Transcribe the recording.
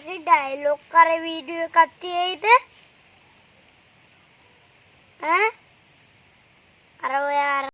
ඕකේ dialogue කර video එකක් තියෙයිද? ඈ අර ඔය